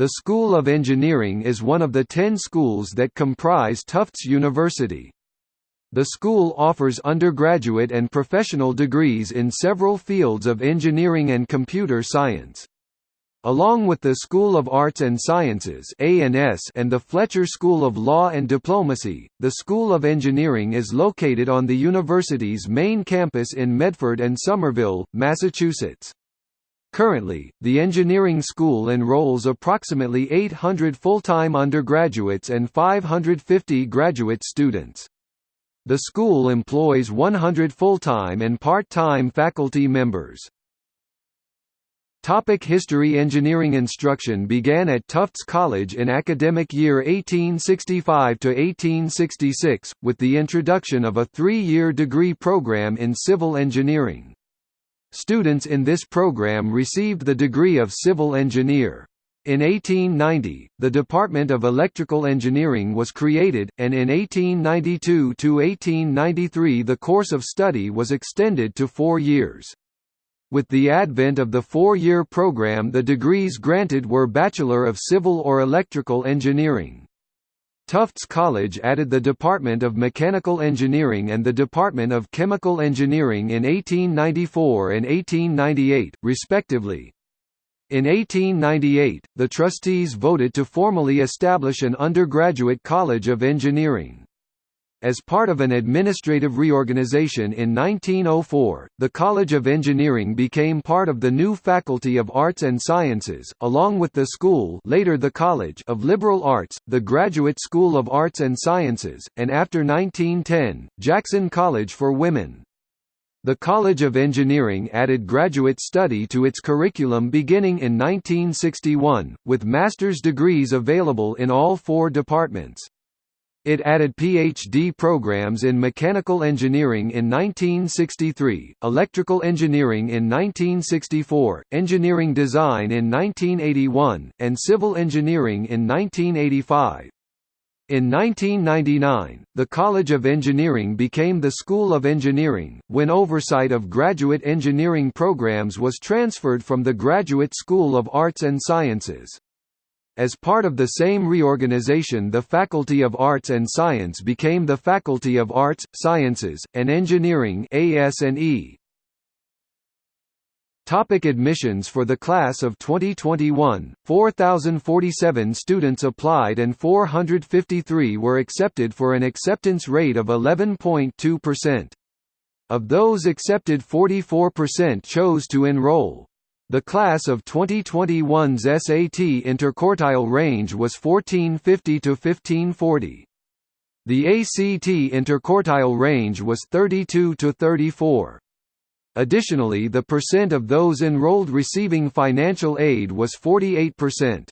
The School of Engineering is one of the ten schools that comprise Tufts University. The school offers undergraduate and professional degrees in several fields of engineering and computer science. Along with the School of Arts and Sciences and the Fletcher School of Law and Diplomacy, the School of Engineering is located on the university's main campus in Medford and Somerville, Massachusetts. Currently, the engineering school enrolls approximately 800 full-time undergraduates and 550 graduate students. The school employs 100 full-time and part-time faculty members. Topic History Engineering instruction began at Tufts College in academic year 1865–1866, with the introduction of a three-year degree program in civil engineering. Students in this program received the degree of civil engineer. In 1890, the Department of Electrical Engineering was created, and in 1892–1893 the course of study was extended to four years. With the advent of the four-year program the degrees granted were Bachelor of Civil or Electrical Engineering. Tufts College added the Department of Mechanical Engineering and the Department of Chemical Engineering in 1894 and 1898, respectively. In 1898, the trustees voted to formally establish an undergraduate college of engineering. As part of an administrative reorganization in 1904, the College of Engineering became part of the new Faculty of Arts and Sciences, along with the school later the College of Liberal Arts, the Graduate School of Arts and Sciences, and after 1910, Jackson College for Women. The College of Engineering added graduate study to its curriculum beginning in 1961, with master's degrees available in all four departments. It added PhD programs in mechanical engineering in 1963, electrical engineering in 1964, engineering design in 1981, and civil engineering in 1985. In 1999, the College of Engineering became the School of Engineering, when oversight of graduate engineering programs was transferred from the Graduate School of Arts and Sciences. As part of the same reorganization the Faculty of Arts and Science became the Faculty of Arts, Sciences, and Engineering. Topic admissions For the class of 2021, 4,047 students applied and 453 were accepted for an acceptance rate of 11.2%. Of those accepted 44% chose to enroll. The class of 2021's SAT interquartile range was 1450 to 1540. The ACT interquartile range was 32 to 34. Additionally the percent of those enrolled receiving financial aid was 48%.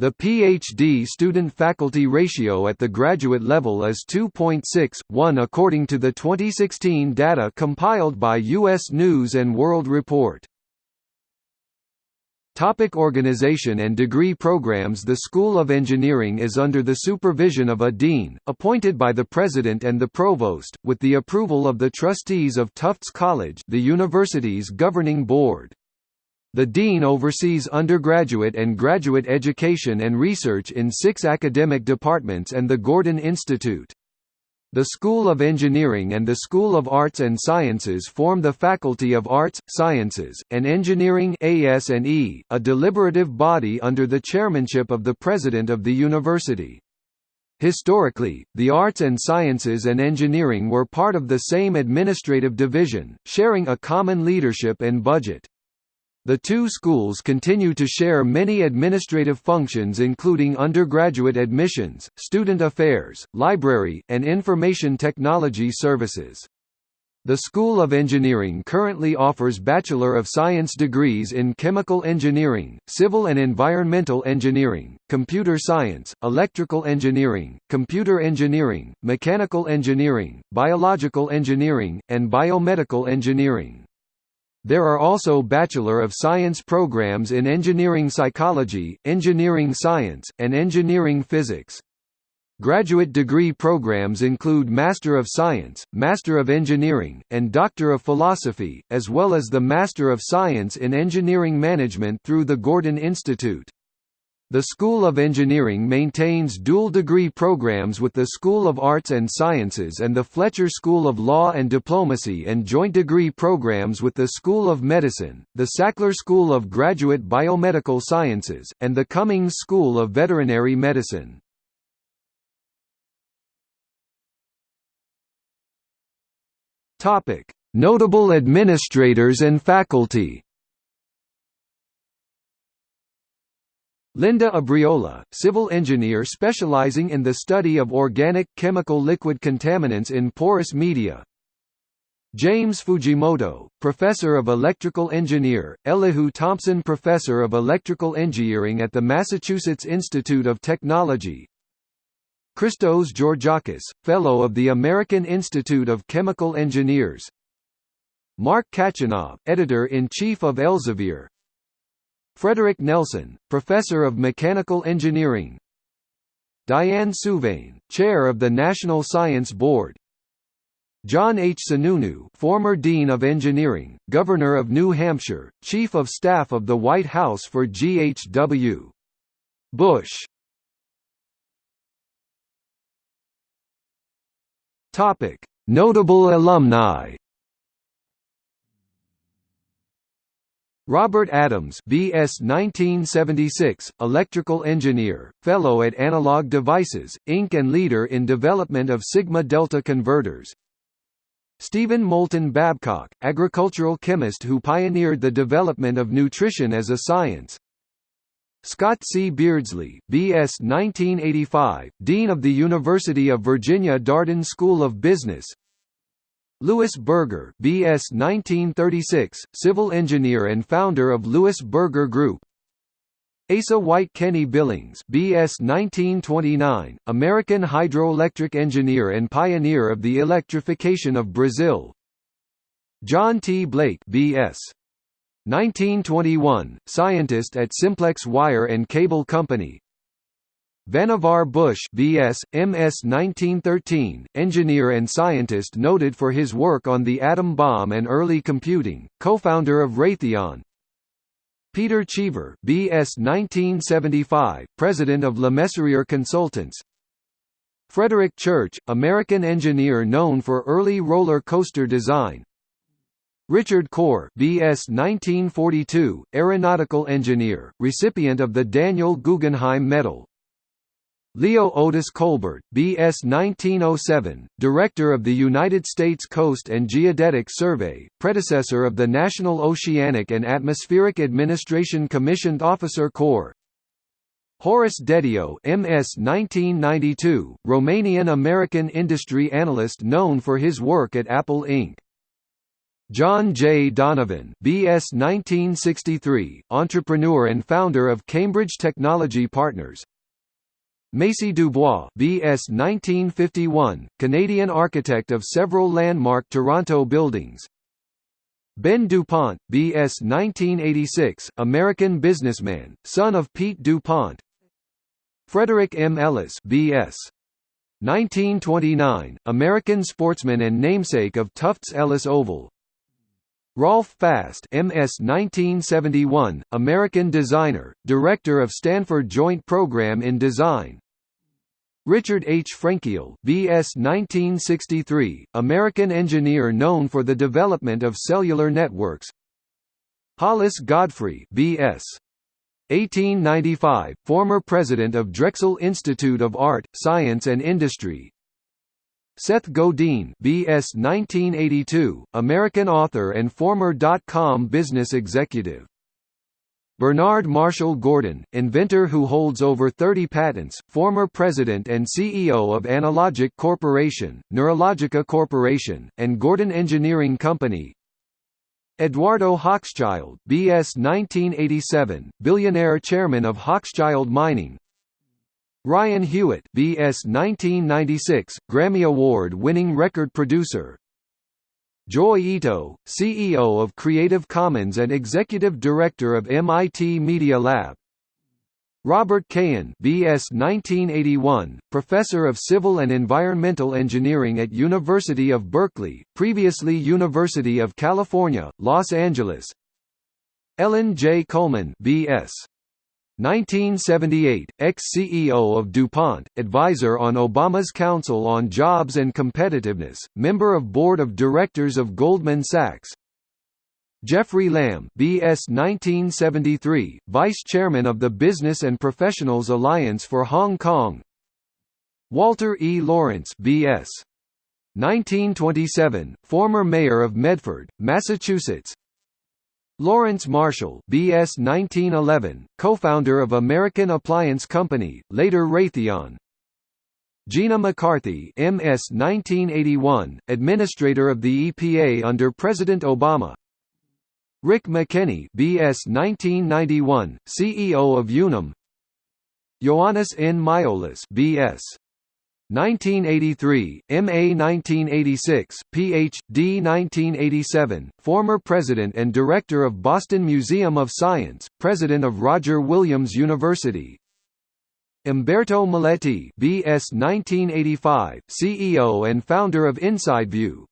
The PhD student-faculty ratio at the graduate level is 2.6:1 according to the 2016 data compiled by U.S. News & World Report. Topic organization and degree programs The School of Engineering is under the supervision of a dean, appointed by the president and the provost, with the approval of the trustees of Tufts College the university's governing board. The dean oversees undergraduate and graduate education and research in six academic departments and the Gordon Institute. The School of Engineering and the School of Arts and Sciences form the Faculty of Arts, Sciences, and Engineering AS&E, a deliberative body under the chairmanship of the President of the university. Historically, the arts and sciences and engineering were part of the same administrative division, sharing a common leadership and budget. The two schools continue to share many administrative functions including undergraduate admissions, student affairs, library, and information technology services. The School of Engineering currently offers Bachelor of Science degrees in Chemical Engineering, Civil and Environmental Engineering, Computer Science, Electrical Engineering, Computer Engineering, Mechanical Engineering, Biological Engineering, and Biomedical Engineering. There are also Bachelor of Science programs in Engineering Psychology, Engineering Science, and Engineering Physics. Graduate degree programs include Master of Science, Master of Engineering, and Doctor of Philosophy, as well as the Master of Science in Engineering Management through the Gordon Institute. The School of Engineering maintains dual-degree programs with the School of Arts and Sciences and the Fletcher School of Law and Diplomacy and joint degree programs with the School of Medicine, the Sackler School of Graduate Biomedical Sciences, and the Cummings School of Veterinary Medicine. Notable administrators and faculty Linda Abriola, civil engineer specializing in the study of organic, chemical liquid contaminants in porous media. James Fujimoto, Professor of Electrical Engineer, Elihu Thomson Professor of Electrical Engineering at the Massachusetts Institute of Technology. Christos Georgakis, Fellow of the American Institute of Chemical Engineers. Mark Kachanov, Editor-in-Chief of Elsevier Frederick Nelson, Professor of Mechanical Engineering. Diane Souvaine, Chair of the National Science Board. John H. Sununu former Dean of Engineering, Governor of New Hampshire, Chief of Staff of the White House for G.H.W. Bush. Notable alumni Robert Adams BS 1976, electrical engineer, fellow at Analog Devices, Inc. and leader in development of sigma-delta converters. Stephen Moulton Babcock, agricultural chemist who pioneered the development of nutrition as a science. Scott C. Beardsley, B.S. 1985, Dean of the University of Virginia Darden School of Business Louis Berger BS 1936, civil engineer and founder of Louis Berger Group. Asa White Kenney Billings BS 1929, American hydroelectric engineer and pioneer of the electrification of Brazil. John T. Blake BS 1921, scientist at Simplex Wire and Cable Company Vannevar Bush BS, MS 1913, engineer and scientist noted for his work on the atom bomb and early computing, co-founder of Raytheon. Peter Cheever BS 1975, president of LeMessurier Consultants. Frederick Church, American engineer known for early roller coaster design. Richard Coar BS 1942, aeronautical engineer, recipient of the Daniel Guggenheim Medal Leo Otis Colbert, B.S. 1907, Director of the United States Coast and Geodetic Survey, predecessor of the National Oceanic and Atmospheric Administration Commissioned Officer Corps Horace Dediu MS 1992, Romanian-American industry analyst known for his work at Apple Inc. John J. Donovan BS 1963, entrepreneur and founder of Cambridge Technology Partners Macy Dubois BS 1951, Canadian architect of several landmark Toronto buildings. Ben DuPont, BS 1986, American businessman, son of Pete DuPont. Frederick M. Ellis BS 1929, American sportsman and namesake of Tufts Ellis Oval Rolf Faste MS 1971, American designer, director of Stanford Joint Program in Design. Richard H. Frenkiel BS 1963, American engineer known for the development of cellular networks. Hollis Godfrey BS 1895, former president of Drexel Institute of Art, Science and Industry Seth Godin BS 1982, American author and former dot-com business executive. Bernard Marshall Gordon, inventor who holds over 30 patents, former president and CEO of Analogic Corporation, Neurologica Corporation, and Gordon Engineering Company. Eduardo Hochschild BS 1987, billionaire chairman of Hochschild Mining, Ryan Hewitt BS 1996, Grammy Award-winning record producer. Joi Ito, CEO of Creative Commons and Executive Director of MIT Media Lab. Robert Cahan BS 1981, Professor of Civil and Environmental Engineering at University of Berkeley, previously University of California, Los Angeles. Ellen J. Kullman BS 1978, ex-CEO of DuPont, advisor on Obama's Council on Jobs and Competitiveness, member of Board of Directors of Goldman Sachs. Jeffrey Lam BS 1973, Vice Chairman of the Business and Professionals Alliance for Hong Kong. Walter E. Lawrence BS 1927, former mayor of Medford, Massachusetts. Lawrence Marshall BS 1911, co-founder of American Appliance Company, later Raytheon. Gina McCarthy MS 1981, administrator of the EPA under President Obama. Rick McKenney BS 1991, CEO of Unum. Ioannis N. Miaoulis BS 1983, MA 1986, Ph.D. 1987, former president and director of Boston Museum of Science, president of Roger Williams University. Umberto Milletti BS 1985, CEO and founder of InsideView.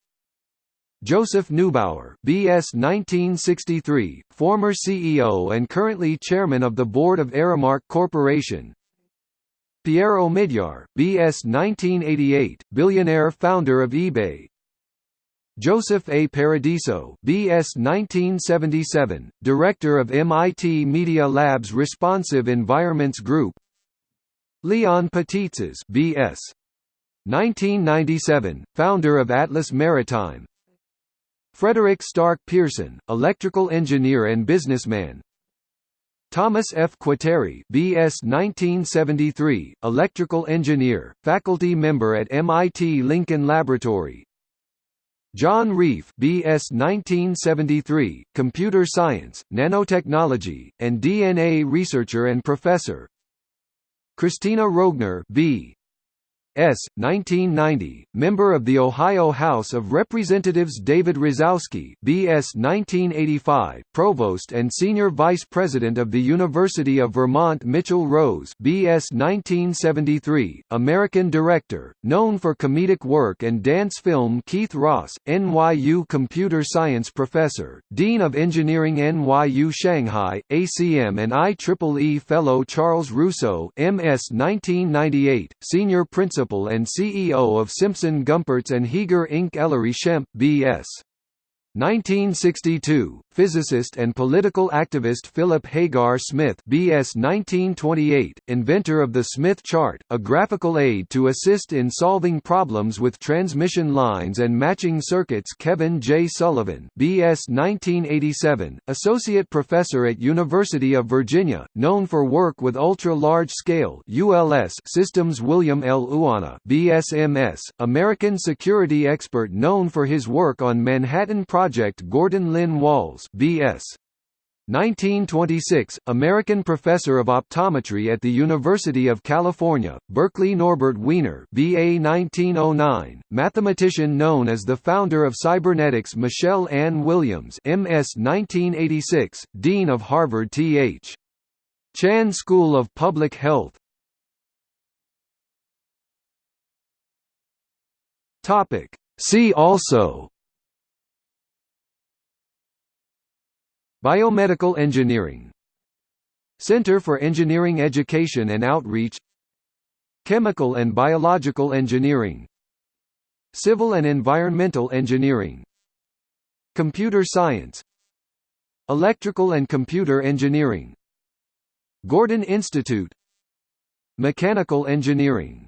Joseph Neubauer BS 1963, former CEO and currently chairman of the board of Aramark Corporation. Pierre Omidyar, B.S. 1988, billionaire founder of eBay. Joseph A. Paradiso, B.S. 1977, director of MIT Media Lab's Responsive Environments Group. Leon Patitsas, B.S. 1997, founder of Atlas Maritime. Frederick Stark Pearson, electrical engineer and businessman, Thomas F. Quatieri BS 1973, electrical engineer, faculty member at MIT Lincoln Laboratory John Reif BS 1973, computer science, nanotechnology, and DNA researcher and professor Kristina Roegner B. S. 1990, member of the Ohio House of Representatives David Rosowsky BS 1985, provost and senior vice president of the University of Vermont Mitchell Rose BS 1973, American director, known for comedic work and dance film Keith Ross, NYU computer science professor, dean of engineering NYU Shanghai, ACM and IEEE fellow Charles Russo MS 1998, senior principal principal and CEO of Simpson Gumpertz and Heger Inc. Ellery Schempp B.S. 1962, physicist and political activist Philip Hagar Smith BS 1928, inventor of the Smith chart, a graphical aid to assist in solving problems with transmission lines and matching circuits Kevin J. Sullivan BS 1987, associate professor at University of Virginia, known for work with ultra-large-scale systems William L. Uanna BSMS, American security expert known for his work on Manhattan Project Project Gordon Lynn Walls B.S. 1926, American professor of optometry at the University of California, Berkeley Norbert Wiener BA 1909, mathematician known as the founder of cybernetics Michelle Ann Williams MS 1986, Dean of Harvard Th. Chan School of Public Health See also Biomedical Engineering. Center for Engineering Education and Outreach. Chemical and Biological Engineering. Civil and Environmental Engineering. Computer Science. Electrical and Computer Engineering. Gordon Institute. Mechanical Engineering